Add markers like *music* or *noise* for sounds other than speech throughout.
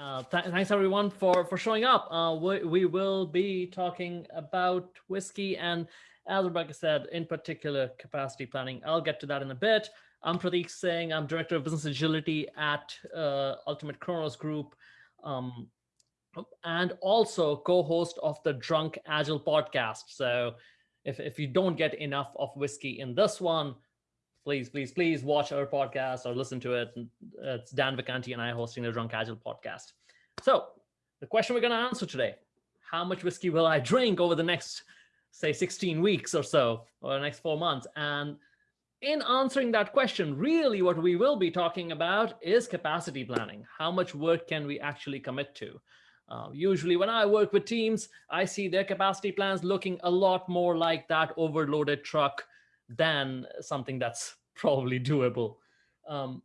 Uh, th thanks everyone for for showing up. Uh, we, we will be talking about whiskey and as Rebecca said, in particular capacity planning. I'll get to that in a bit. I'm Prateek Singh. I'm Director of Business Agility at uh, Ultimate Kronos Group. Um, and also co-host of the Drunk Agile podcast. So if, if you don't get enough of whiskey in this one, please, please, please watch our podcast or listen to it. It's Dan Vacanti and I hosting the Drunk Agile podcast. So the question we're going to answer today, how much whiskey will I drink over the next, say, 16 weeks or so, or the next four months? And in answering that question, really what we will be talking about is capacity planning. How much work can we actually commit to? Uh, usually when I work with teams, I see their capacity plans looking a lot more like that overloaded truck than something that's probably doable. Um,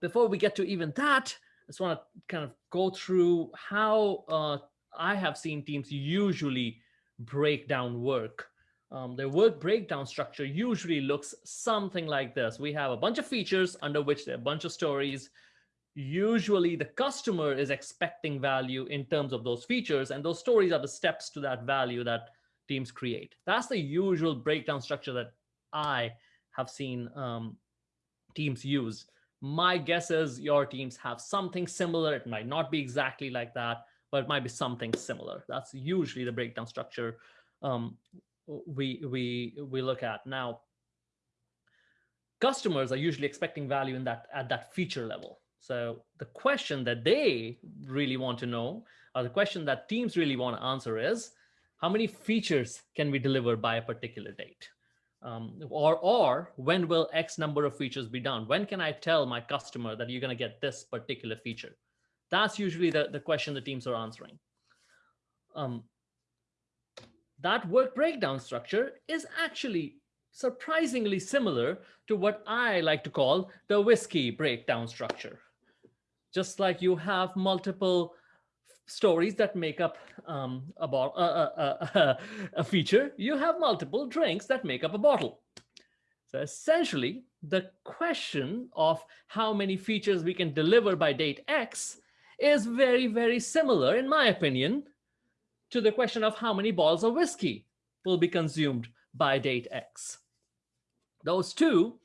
before we get to even that, I just want to kind of go through how uh, I have seen teams usually break down work. Um, their work breakdown structure usually looks something like this. We have a bunch of features under which there are a bunch of stories usually the customer is expecting value in terms of those features and those stories are the steps to that value that teams create that's the usual breakdown structure that i have seen um, teams use. My guess is your teams have something similar. It might not be exactly like that but it might be something similar. That's usually the breakdown structure um, we we we look at. Now customers are usually expecting value in that at that feature level. So the question that they really want to know, or the question that teams really want to answer is, how many features can we deliver by a particular date? Um, or, or when will X number of features be done? When can I tell my customer that you're going to get this particular feature? That's usually the, the question the teams are answering. Um, that work breakdown structure is actually surprisingly similar to what I like to call the whiskey breakdown structure just like you have multiple stories that make up um, a, a, a, *laughs* a feature, you have multiple drinks that make up a bottle. So essentially, the question of how many features we can deliver by date X is very, very similar, in my opinion, to the question of how many bottles of whiskey will be consumed by date X. Those two,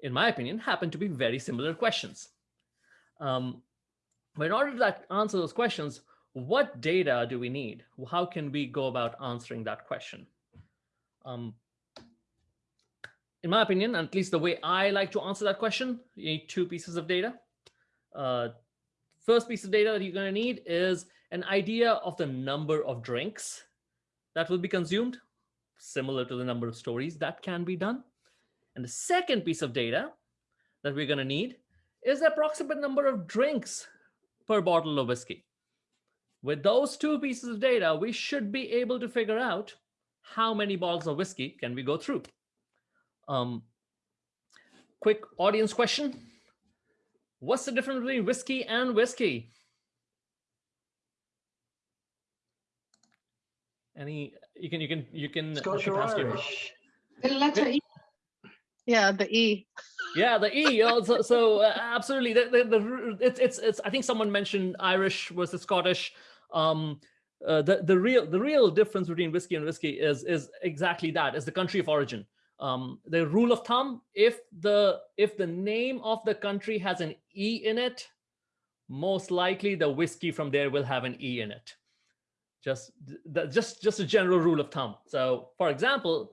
in my opinion, happen to be very similar questions. Um, but in order to answer those questions, what data do we need? How can we go about answering that question? Um, in my opinion, at least the way I like to answer that question, you need two pieces of data. Uh, first piece of data that you're going to need is an idea of the number of drinks that will be consumed, similar to the number of stories that can be done. And the second piece of data that we're going to need is the approximate number of drinks per bottle of whiskey. With those two pieces of data, we should be able to figure out how many bottles of whiskey can we go through. Um, quick audience question. What's the difference between whiskey and whiskey? Any, you can, you can, you can. Scotch or Irish? The letter E. Yeah, the E. Yeah, the E. so, so uh, absolutely, the, the, the, it's it's it's. I think someone mentioned Irish versus Scottish. Um, uh, the the real the real difference between whiskey and whiskey is is exactly that. Is the country of origin. Um, the rule of thumb: if the if the name of the country has an E in it, most likely the whiskey from there will have an E in it. Just the, just just a general rule of thumb. So, for example,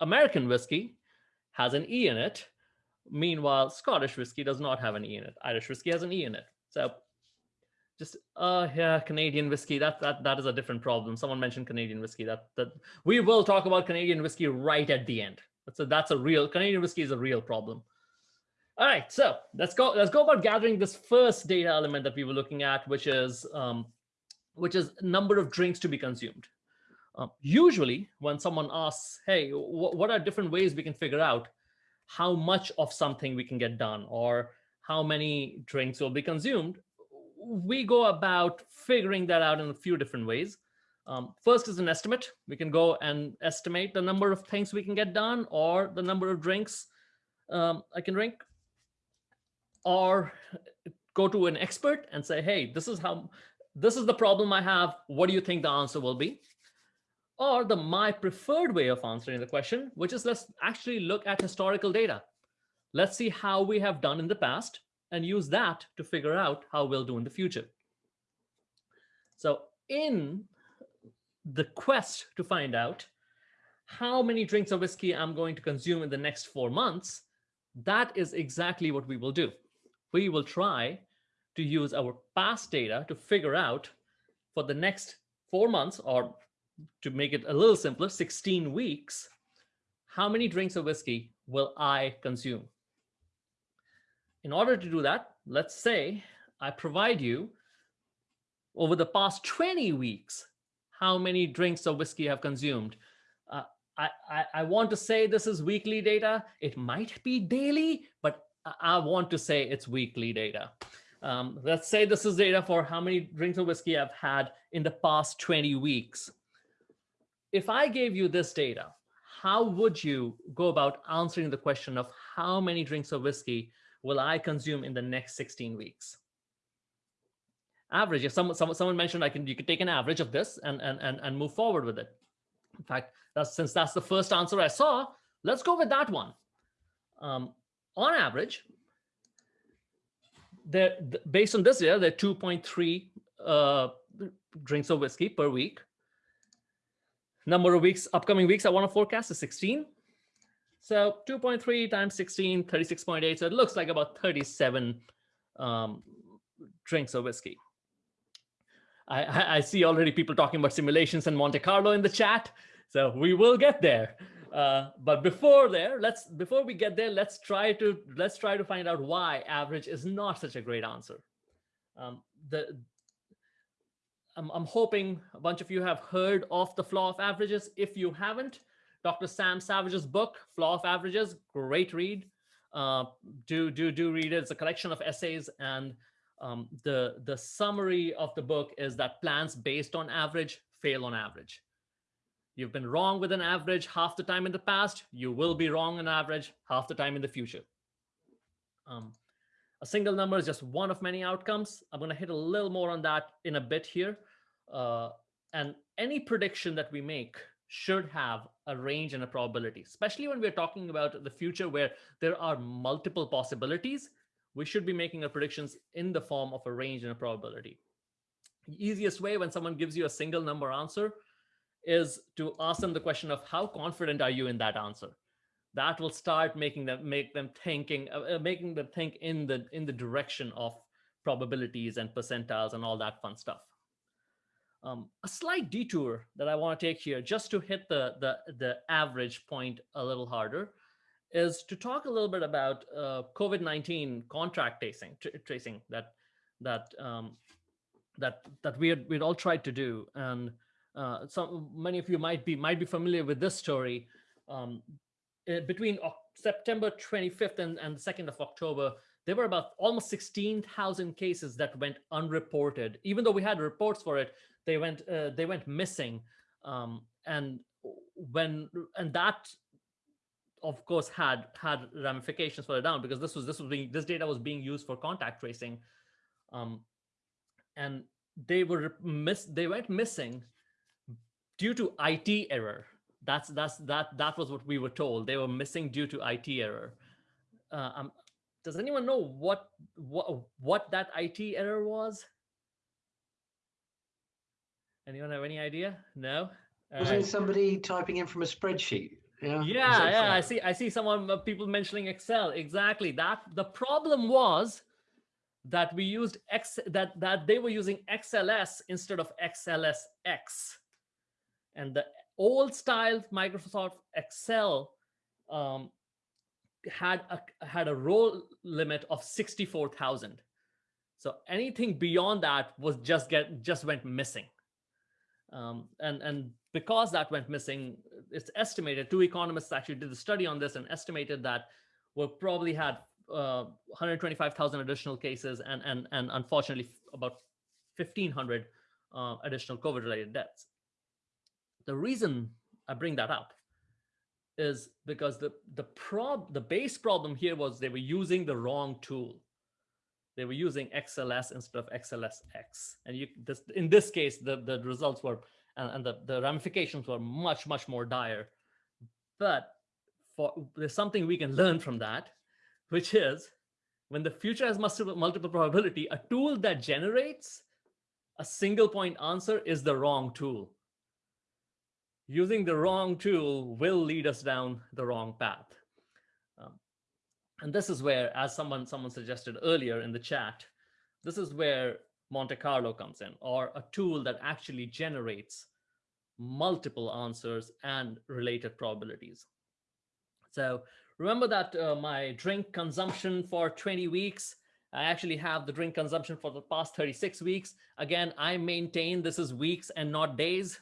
American whiskey has an E in it. Meanwhile, Scottish whiskey does not have an E in it. Irish whiskey has an E in it. So just, uh, yeah, Canadian whiskey, that, that, that is a different problem. Someone mentioned Canadian whiskey that, that we will talk about Canadian whiskey right at the end. A, that's a real, Canadian whiskey is a real problem. All right, so let's go, let's go about gathering this first data element that we were looking at, which is, um, which is number of drinks to be consumed. Um, usually when someone asks, hey, what are different ways we can figure out how much of something we can get done or how many drinks will be consumed, we go about figuring that out in a few different ways. Um, first is an estimate. We can go and estimate the number of things we can get done or the number of drinks um, I can drink. Or go to an expert and say, hey, this is how, this is the problem I have. What do you think the answer will be? Or the my preferred way of answering the question, which is let's actually look at historical data. Let's see how we have done in the past and use that to figure out how we'll do in the future. So in the quest to find out how many drinks of whiskey I'm going to consume in the next four months, that is exactly what we will do. We will try to use our past data to figure out for the next four months, or to make it a little simpler, 16 weeks, how many drinks of whiskey will I consume? In order to do that, let's say I provide you over the past 20 weeks, how many drinks of whiskey I've consumed. Uh, I, I, I, want to say this is weekly data. It might be daily, but I want to say it's weekly data. Um, let's say this is data for how many drinks of whiskey I've had in the past 20 weeks. If I gave you this data, how would you go about answering the question of how many drinks of whiskey will I consume in the next 16 weeks? Average, if someone, someone, someone mentioned I can, you could take an average of this and, and, and, and move forward with it. In fact, that's, since that's the first answer I saw, let's go with that one. Um, on average, there, based on this year, there are 2.3 uh, drinks of whiskey per week. Number of weeks, upcoming weeks, I want to forecast is 16. So 2.3 times 16, 36.8. So it looks like about 37 um, drinks of whiskey. I, I, see already people talking about simulations and Monte Carlo in the chat. So we will get there. Uh, but before there, let's before we get there, let's try to let's try to find out why average is not such a great answer. Um, the I'm, I'm hoping a bunch of you have heard of the flaw of averages. If you haven't, Dr. Sam Savage's book, Flaw of Averages, great read. Uh, do do do read it. It's a collection of essays, and um, the the summary of the book is that plans based on average fail on average. You've been wrong with an average half the time in the past. You will be wrong on average half the time in the future. Um, a single number is just one of many outcomes. I'm going to hit a little more on that in a bit here. Uh, and any prediction that we make should have a range and a probability, especially when we're talking about the future where there are multiple possibilities. We should be making our predictions in the form of a range and a probability. The easiest way when someone gives you a single number answer is to ask them the question of how confident are you in that answer? That will start making them make them thinking, uh, uh, making them think in the in the direction of probabilities and percentiles and all that fun stuff. Um, a slight detour that I want to take here, just to hit the the the average point a little harder, is to talk a little bit about uh, COVID-19 contract tracing, tracing that that um, that that we had we'd all tried to do, and uh, some many of you might be might be familiar with this story. Um, eh, between September 25th and, and 2nd of October, there were about almost 16,000 cases that went unreported. Even though we had reports for it, they went uh, they went missing. Um, and when and that of course had had ramifications further down because this was this was being this data was being used for contact tracing um, and they were miss they went missing due to IT error. That's that's that that was what we were told. They were missing due to IT error. Uh, um, does anyone know what what what that IT error was? Anyone have any idea? No. Wasn't right. somebody typing in from a spreadsheet? Yeah, yeah, yeah. I see. I see someone uh, people mentioning Excel. Exactly. That the problem was that we used X that that they were using XLS instead of XLSX and the old style Microsoft Excel um, had a had a row limit of 64,000. So anything beyond that was just get just went missing. Um, and and because that went missing, it's estimated two economists actually did a study on this and estimated that we probably had uh, 125,000 additional cases and and and unfortunately about 1,500 uh, additional COVID-related deaths. The reason I bring that up is because the the prob the base problem here was they were using the wrong tool. They were using XLS instead of XLSX. And you, this, in this case, the, the results were, and, and the, the ramifications were much, much more dire. But for, there's something we can learn from that, which is when the future has multiple, multiple probability, a tool that generates a single point answer is the wrong tool. Using the wrong tool will lead us down the wrong path. And this is where, as someone, someone suggested earlier in the chat, this is where Monte Carlo comes in, or a tool that actually generates multiple answers and related probabilities. So remember that uh, my drink consumption for 20 weeks, I actually have the drink consumption for the past 36 weeks. Again, I maintain this is weeks and not days.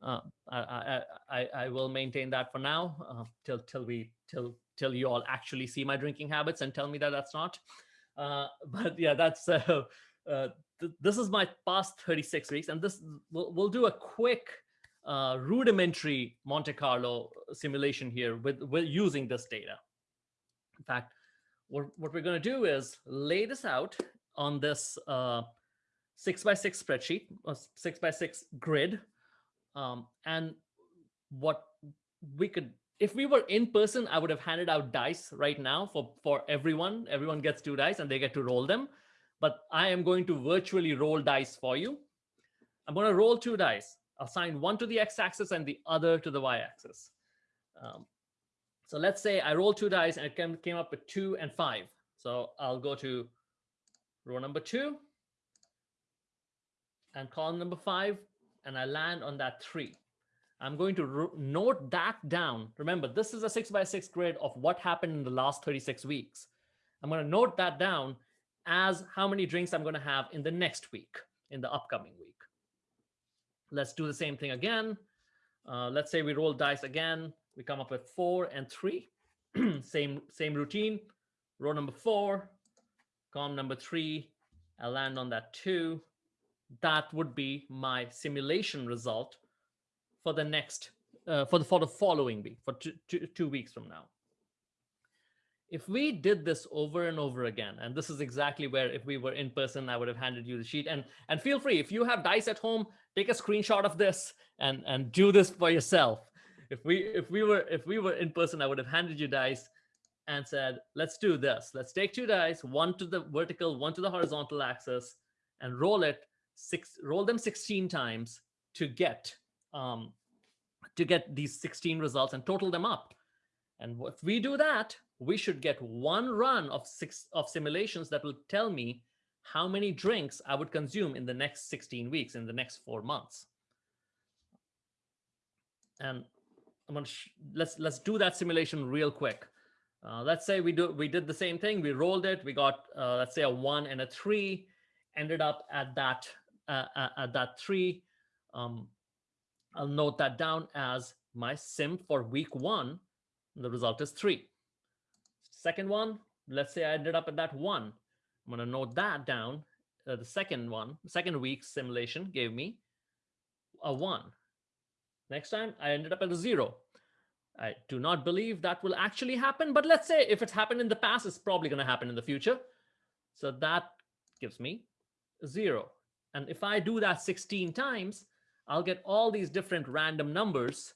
Uh, I, I, I, will maintain that for now uh, till till we till till you all actually see my drinking habits and tell me that that's not. Uh, *laughs* but yeah, that's uh, uh, th this is my past 36 weeks, and this we'll, we'll do a quick uh, rudimentary Monte Carlo simulation here with, with using this data. In fact, what, what we're going to do is lay this out on this uh, six by six spreadsheet, a six by six grid. Um, and what we could, if we were in person, I would have handed out dice right now for, for everyone. Everyone gets two dice and they get to roll them. But I am going to virtually roll dice for you. I'm going to roll two dice I'll assign one to the x-axis and the other to the y-axis. Um, so let's say I roll two dice and it came, came up with two and five. So I'll go to row number two and column number five, and I land on that three. I'm going to note that down. Remember, this is a six by six grid of what happened in the last 36 weeks. I'm going to note that down as how many drinks I'm going to have in the next week, in the upcoming week. Let's do the same thing again. Uh, let's say we roll dice again. We come up with four and three. *clears throat* same, same routine. Row number four, column number three. I land on that two. That would be my simulation result for the next, uh, for the for the following week, for two, two, two weeks from now if we did this over and over again, and this is exactly where if we were in person, I would have handed you the sheet. And and feel free, if you have dice at home, take a screenshot of this and and do this for yourself. If we if we were if we were in person, I would have handed you dice and said, let's do this. Let's take two dice, one to the vertical, one to the horizontal axis, and roll it six, roll them 16 times to get um, to get these 16 results and total them up. And if we do that, we should get one run of six of simulations that will tell me how many drinks I would consume in the next 16 weeks, in the next four months. And I'm gonna let's let's do that simulation real quick. Uh, let's say we do we did the same thing. We rolled it. We got uh, let's say a one and a three. Ended up at that uh, at that three. Um, I'll note that down as my sim for week one. The result is three. Second one, let's say I ended up at that one. I'm going to note that down. Uh, the second one, second week simulation gave me a one. Next time I ended up at a zero. I do not believe that will actually happen, but let's say if it's happened in the past, it's probably going to happen in the future. So that gives me zero. And if I do that 16 times, I'll get all these different random numbers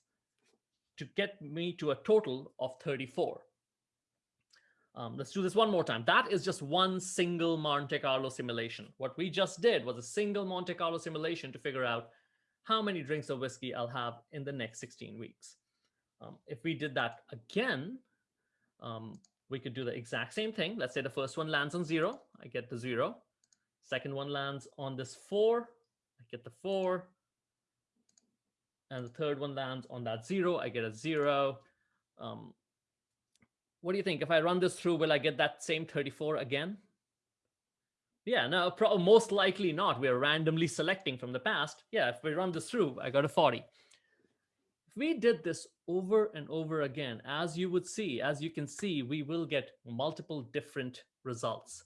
to get me to a total of 34. Um, let's do this one more time. That is just one single Monte Carlo simulation. What we just did was a single Monte Carlo simulation to figure out how many drinks of whiskey I'll have in the next 16 weeks. Um, if we did that again, um, we could do the exact same thing. Let's say the first one lands on zero. I get the zero. Second one lands on this four. I get the four. And the third one lands on that zero. I get a zero. Um, what do you think? If I run this through, will I get that same 34 again? Yeah, no, most likely not. We're randomly selecting from the past. Yeah, if we run this through, I got a 40. If we did this over and over again, as you would see, as you can see, we will get multiple different results.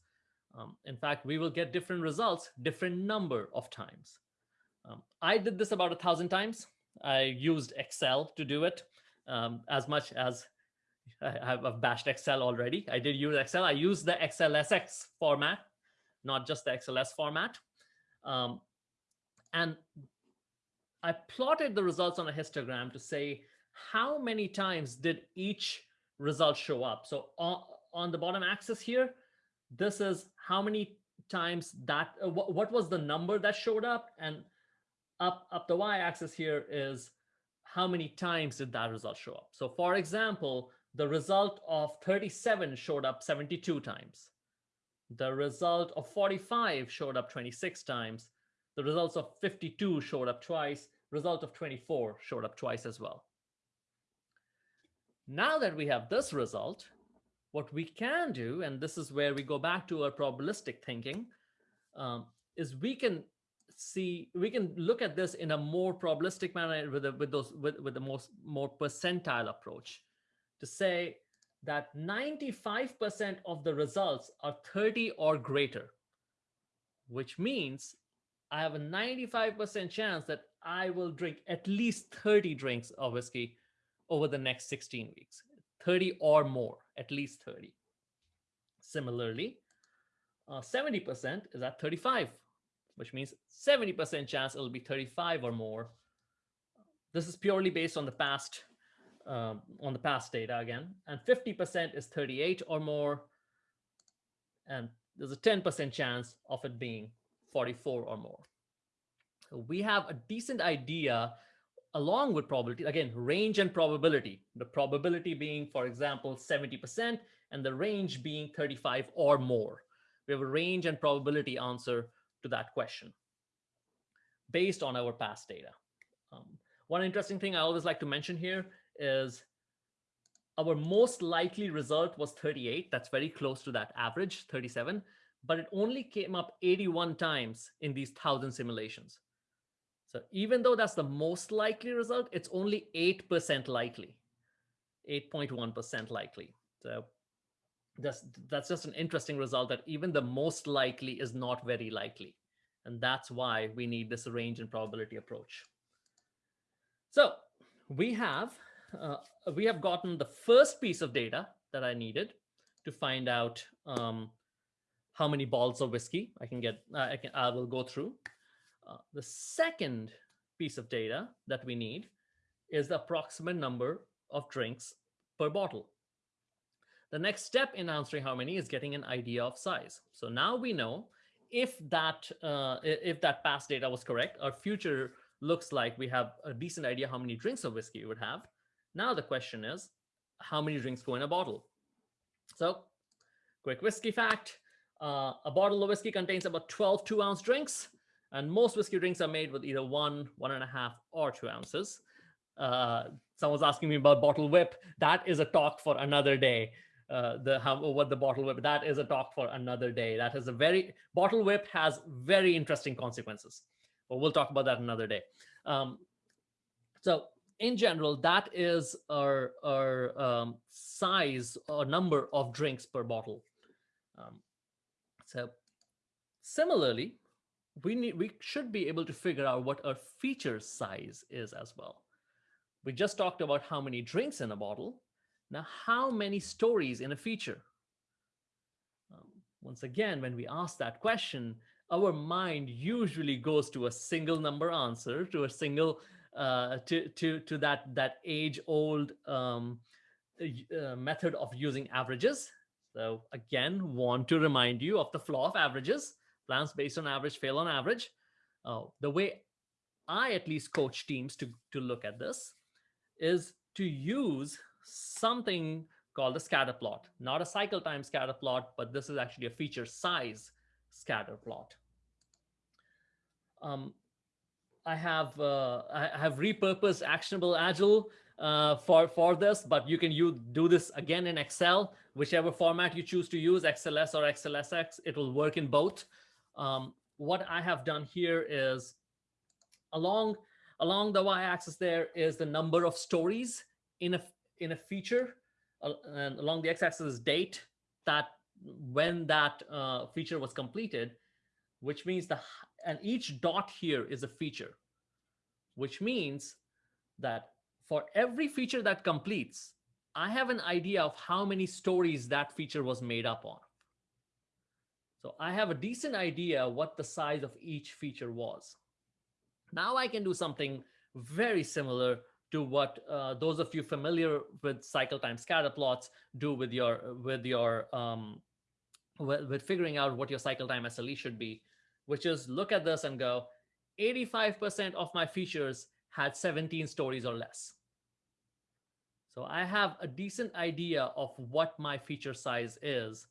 Um, in fact, we will get different results, different number of times. Um, I did this about a thousand times. I used Excel to do it um, as much as I have bashed Excel already. I did use Excel. I used the XLSX format not just the XLS format. Um, and I plotted the results on a histogram to say how many times did each result show up. So on, on the bottom axis here, this is how many times that, uh, what was the number that showed up? And up, up the y-axis here is how many times did that result show up? So for example, the result of 37 showed up 72 times. The result of 45 showed up 26 times. The results of 52 showed up twice. Result of 24 showed up twice as well. Now that we have this result, what we can do, and this is where we go back to our probabilistic thinking, um, is we can see we can look at this in a more probabilistic manner with a, with those with, with the most more percentile approach to say that 95% of the results are 30 or greater, which means I have a 95% chance that I will drink at least 30 drinks of whiskey over the next 16 weeks, 30 or more, at least 30. Similarly, 70% uh, is at 35, which means 70% chance it'll be 35 or more. This is purely based on the past um, on the past data again, and 50% is 38 or more, and there's a 10% chance of it being 44 or more. So we have a decent idea along with probability, again, range and probability, the probability being, for example, 70% and the range being 35 or more. We have a range and probability answer to that question based on our past data. Um, one interesting thing I always like to mention here is our most likely result was 38. That's very close to that average, 37, but it only came up 81 times in these 1,000 simulations. So even though that's the most likely result, it's only 8% likely, 8.1% likely. So that's, that's just an interesting result that even the most likely is not very likely. And that's why we need this range and probability approach. So we have uh, we have gotten the first piece of data that I needed to find out um, how many balls of whiskey I can get. Uh, I can. I will go through. Uh, the second piece of data that we need is the approximate number of drinks per bottle. The next step in answering how many is getting an idea of size. So now we know if that uh, if that past data was correct, our future looks like we have a decent idea how many drinks of whiskey we would have. Now the question is, how many drinks go in a bottle? So quick whiskey fact, uh, a bottle of whiskey contains about 12 two ounce drinks. And most whiskey drinks are made with either one, one and a half, or two ounces. Uh, someone's asking me about bottle whip. That is a talk for another day. Uh, the how what the bottle whip that is a talk for another day. That is a very bottle whip has very interesting consequences, but we'll talk about that another day. Um, so in general, that is our our um, size or number of drinks per bottle. Um, so similarly, we need we should be able to figure out what our feature size is as well. We just talked about how many drinks in a bottle. Now, how many stories in a feature? Um, once again, when we ask that question, our mind usually goes to a single number answer, to a single, uh, to, to, to that, that age-old um, uh, method of using averages. So again, want to remind you of the flaw of averages. Plans based on average fail on average. Uh, the way I at least coach teams to, to look at this is to use something called a scatter plot, not a cycle time scatter plot, but this is actually a feature size scatter plot. Um, I have uh, I have repurposed actionable agile uh, for for this, but you can you do this again in Excel, whichever format you choose to use, XLS or XLSX, it will work in both. Um, what I have done here is along along the y-axis there is the number of stories in a in a feature, uh, and along the x-axis is date that when that uh, feature was completed, which means the and each dot here is a feature, which means that for every feature that completes, I have an idea of how many stories that feature was made up on. So I have a decent idea what the size of each feature was. Now I can do something very similar to what uh, those of you familiar with cycle time scatter plots do with your with your um, with, with figuring out what your cycle time SLE should be, which is look at this and go, 85% of my features had 17 stories or less. So I have a decent idea of what my feature size is,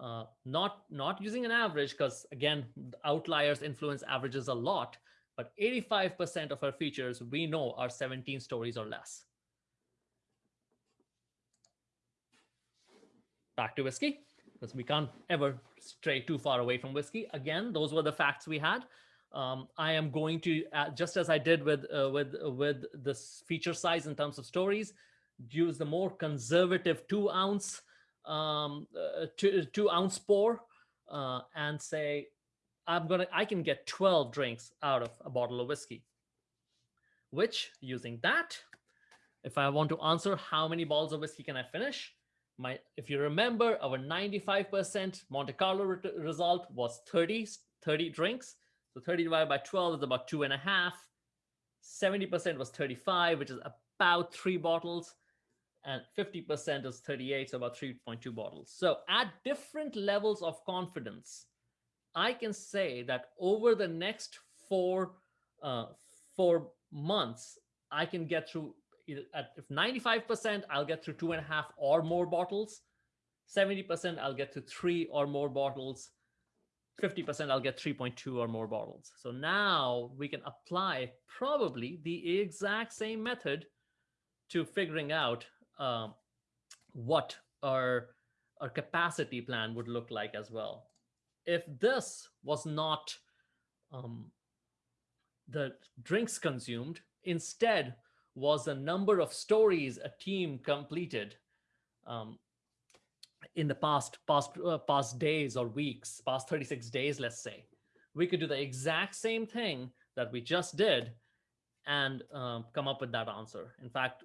uh, not, not using an average, because again, outliers influence averages a lot, but 85% of our features we know are 17 stories or less. Back to Whiskey, because we can't ever stray too far away from Whiskey. Again, those were the facts we had. Um, I am going to, uh, just as I did with, uh, with, with this feature size in terms of stories, use the more conservative two ounce, um, uh, two, two ounce pour uh, and say I'm gonna, I can get 12 drinks out of a bottle of whiskey, which using that, if I want to answer how many bottles of whiskey can I finish, my, if you remember, our 95% Monte Carlo re result was 30, 30 drinks. So 30 divided by 12 is about two and a half. 70% was 35, which is about three bottles. And 50% is 38, so about 3.2 bottles. So at different levels of confidence, I can say that over the next four uh, four months, I can get through at if 95%, I'll get through two and a half or more bottles. 70%, I'll get to three or more bottles. 50%, I'll get 3.2 or more bottles. So now we can apply probably the exact same method to figuring out um, what our, our capacity plan would look like as well if this was not um, the drinks consumed, instead was the number of stories a team completed um, in the past past uh, past days or weeks, past 36 days, let's say. We could do the exact same thing that we just did and um, come up with that answer. In fact,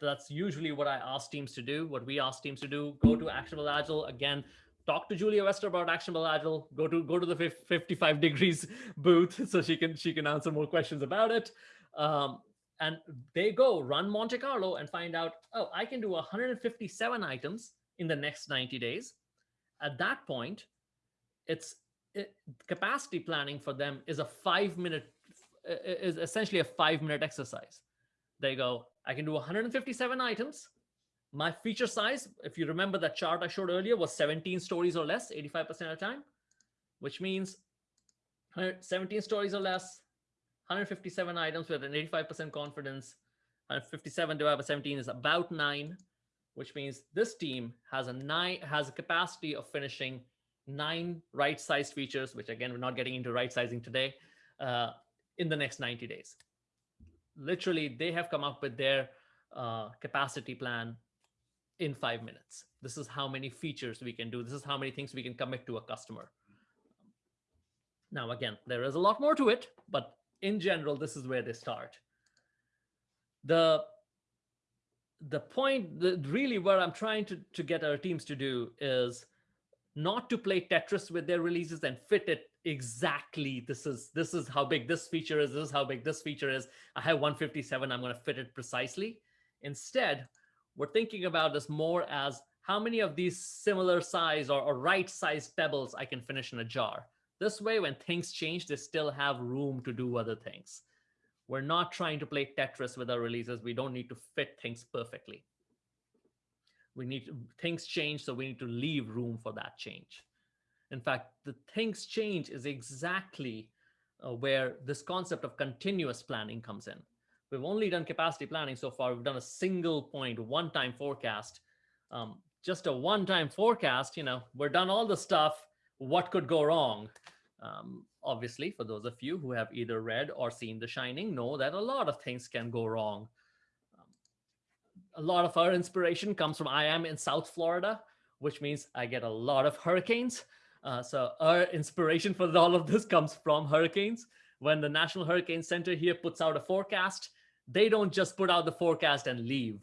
that's usually what I ask teams to do, what we ask teams to do, go to Actionable Agile. Again, talk to Julia Wester about Actionable Agile. Go to go to the 55 degrees *laughs* booth so she can she can answer more questions about it. Um, and they go run Monte Carlo and find out, oh, I can do 157 items in the next 90 days. At that point, it's it, capacity planning for them is a five minute is essentially a five minute exercise. They go, I can do 157 items my feature size, if you remember that chart I showed earlier, was 17 stories or less, 85% of the time, which means 17 stories or less, 157 items with an 85% confidence, 157 divided by 17 is about nine, which means this team has a nine has a capacity of finishing nine right-sized features, which again, we're not getting into right sizing today, uh, in the next 90 days. Literally, they have come up with their uh, capacity plan in five minutes. This is how many features we can do. This is how many things we can commit to a customer. Now, again, there is a lot more to it, but in general, this is where they start. The, the point that really where I'm trying to, to get our teams to do is not to play Tetris with their releases and fit it exactly. This is this is how big this feature is. This is how big this feature is. I have 157. I'm going to fit it precisely. Instead, we're thinking about this more as how many of these similar size or, or right size pebbles I can finish in a jar. This way, when things change, they still have room to do other things. We're not trying to play Tetris with our releases. We don't need to fit things perfectly. We need to, things change, so we need to leave room for that change. In fact, the things change is exactly uh, where this concept of continuous planning comes in. We've only done capacity planning so far. We've done a single point, one-time forecast. Um, just a one-time forecast, you know, we're done all the stuff. What could go wrong? Um, obviously, for those of you who have either read or seen The Shining, know that a lot of things can go wrong. Um, a lot of our inspiration comes from I am in South Florida, which means I get a lot of hurricanes. Uh, so our inspiration for all of this comes from hurricanes. When the National Hurricane Center here puts out a forecast, they don't just put out the forecast and leave.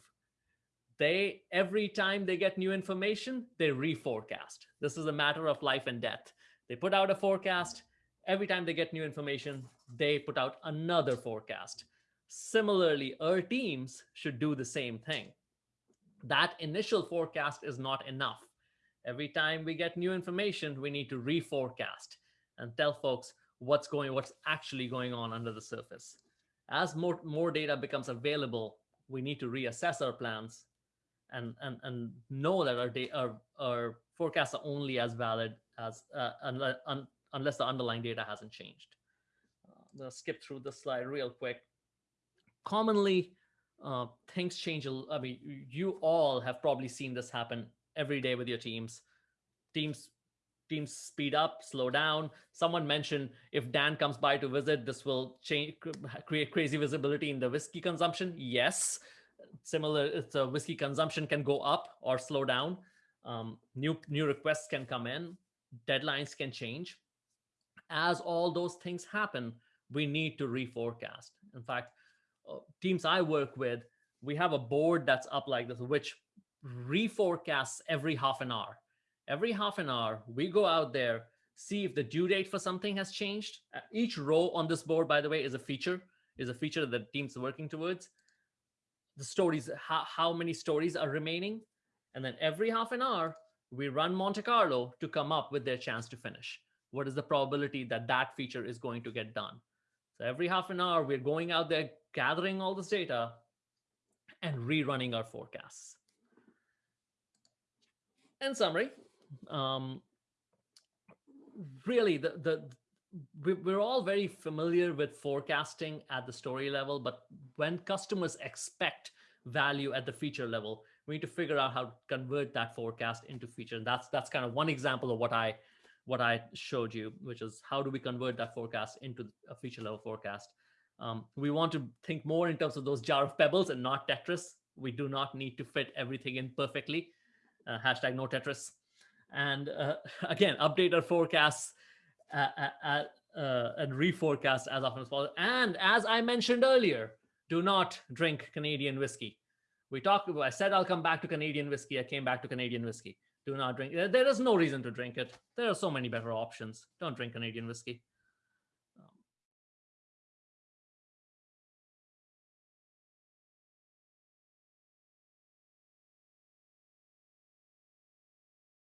They, every time they get new information, they reforecast. This is a matter of life and death. They put out a forecast. Every time they get new information, they put out another forecast. Similarly, our teams should do the same thing. That initial forecast is not enough. Every time we get new information, we need to reforecast and tell folks what's going, what's actually going on under the surface. As more, more data becomes available, we need to reassess our plans and, and, and know that our, data, our, our forecasts are only as valid as uh, unless, un, unless the underlying data hasn't changed. Uh, I'm gonna skip through this slide real quick. Commonly, uh, things change. I mean, you all have probably seen this happen every day with your teams. Teams teams speed up, slow down. Someone mentioned if Dan comes by to visit, this will change, create crazy visibility in the whiskey consumption. Yes, similar, it's a whiskey consumption can go up or slow down. Um, new new requests can come in, deadlines can change. As all those things happen, we need to reforecast. In fact, uh, teams I work with, we have a board that's up like this, which reforecasts every half an hour. Every half an hour, we go out there, see if the due date for something has changed. Uh, each row on this board, by the way, is a feature, is a feature that the team's working towards. The stories, how, how many stories are remaining. And then every half an hour, we run Monte Carlo to come up with their chance to finish. What is the probability that that feature is going to get done? So every half an hour, we're going out there, gathering all this data and rerunning our forecasts. In summary, um, really the, the we're all very familiar with forecasting at the story level, but when customers expect value at the feature level, we need to figure out how to convert that forecast into feature. And that's that's kind of one example of what I what I showed you, which is how do we convert that forecast into a feature level forecast. Um, we want to think more in terms of those jar of pebbles and not Tetris. We do not need to fit everything in perfectly. Uh, hashtag no Tetris. And uh, *laughs* again, update our forecasts uh, uh, uh, and reforecast as often as possible. And as I mentioned earlier, do not drink Canadian whiskey. We talked about, I said I'll come back to Canadian whiskey. I came back to Canadian whiskey. Do not drink. There is no reason to drink it. There are so many better options. Don't drink Canadian whiskey.